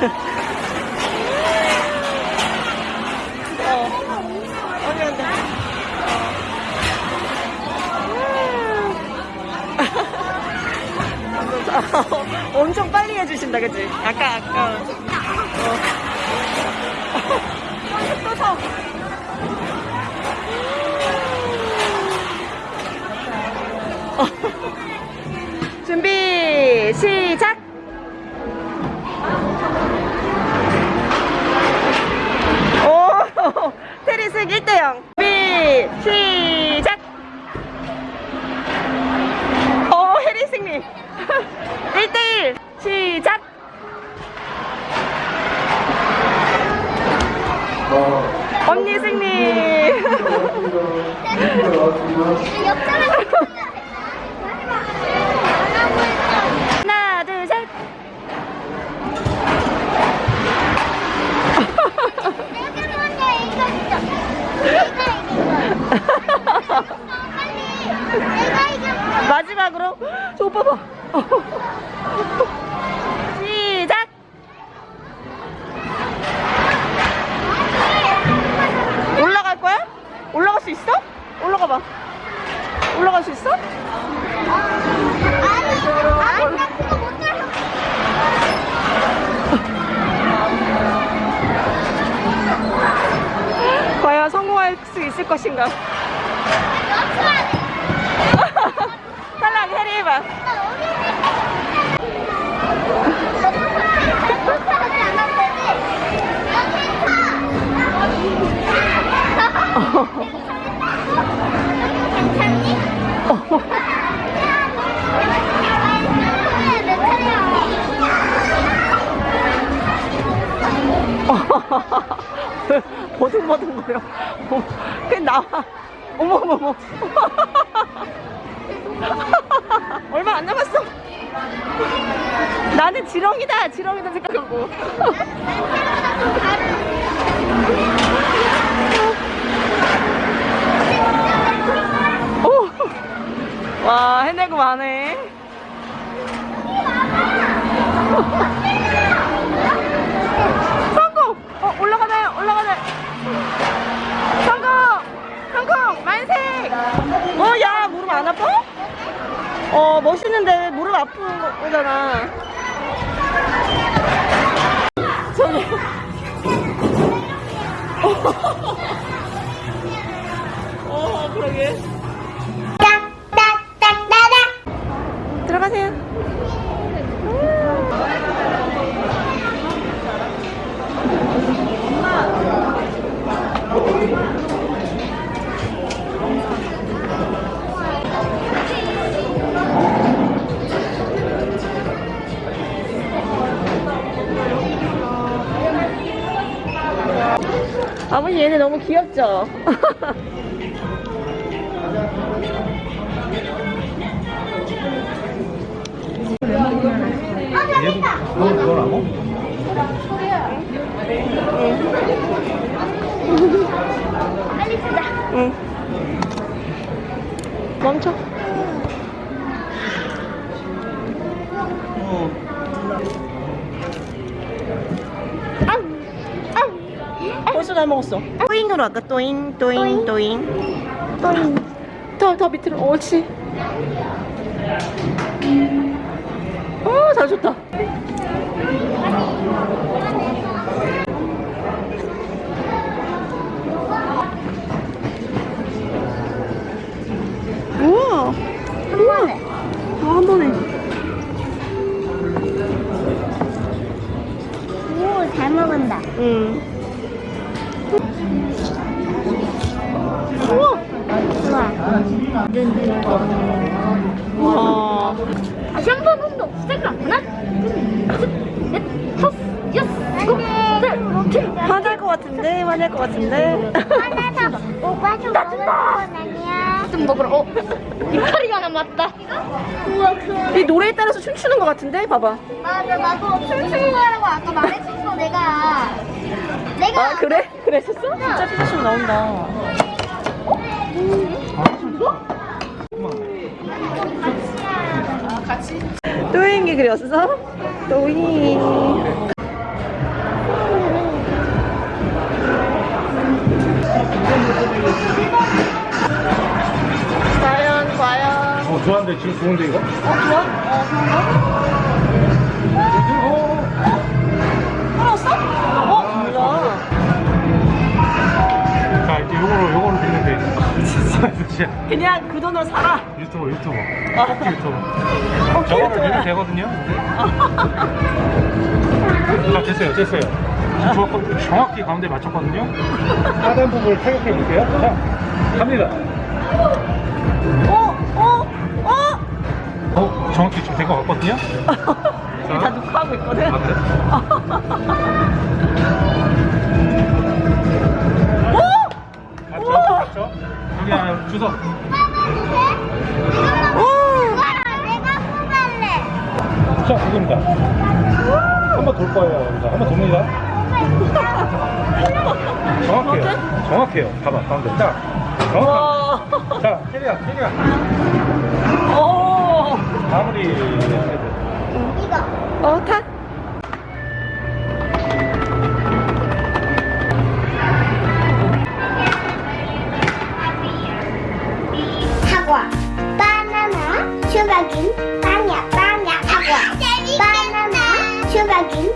간다. 어. 엄청 빨리 해주신다, 그치? 아까, 아까. 어. 또 서. 준비, 시작! 언니 승리. 것인가? 탈락 해리 해봐. 버둥버둥 거려. 어, 그냥 나와. 어머머머. 얼마 안 남았어. 나는 지렁이다, 지렁이다 생각하고. 오. 와, 해내고 마네. 성공! 어, 올라가나요? 올라가나요? 성공! 성공! 만세! 어, 야, 무릎 안 아파? 어, 멋있는데 무릎 아픈 거잖아. 저기. 어, 그러게. 아버지 얘네 너무 귀엽죠? 너 그거라고? 응. 멈춰. 어. 다 먹었어. 또잉으로 할까? 또잉, 또잉, 또잉. 또잉. 더, 더 밑으로. 옳지. 어, 잘 줬다. 우와. 한번 와. 다시 한 번 운동 시작을 하나, 둘, 셋, 넷, 다섯, 여섯, 일곱, 여덟, 셋, 화날 것 같은데? 화낼 것 같은데? 하나 더. 오빠 좀 먹을 건 아니야. 좀 먹으러. 어, 이파리가 남았다. 우와, 그. 이 노래에 따라서 춤추는 것 같은데? 봐봐. 맞아, 나도 춤추는 거라고 아까 말했었어, 내가. 내가. 아, 그래? 그랬었어? 진짜 피자춤 나온다. 아, 같이? 또잉이 그렸어? 또잉. 과연 과연 어 좋아한데 지금 좋은데 이거? 어 좋아? 어 좋은가? 어? 몰라 아, 자 이제 요거로 요거로 듣면 돼 진짜 그냥 그 돈으로 살아 유튜버 유튜버 아. 유튜버 어 저거로 좋아. 드리면 되거든요 자 됐어요 됐어요 저 정확히 가운데 맞췄거든요 하단 부분을 타격해 볼게요 자 갑니다 어? 어? 어? 어 정확히 지금 된것 같거든요 다 녹화하고 있거든 아 그래? 주소. 자 이겁니다 한번 돌 거예요 여기서 한번 돕니다 정확해요 정확해요 봐봐 가운데 자 정확합니다 와. 자 캐리야 캐리야 오. 마무리 이거. 어, 타. agua. Panamá, chubaquín, paña, paña, agua. Panamá, chubaquín,